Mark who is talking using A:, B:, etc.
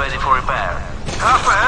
A: ready for repair. Halfway.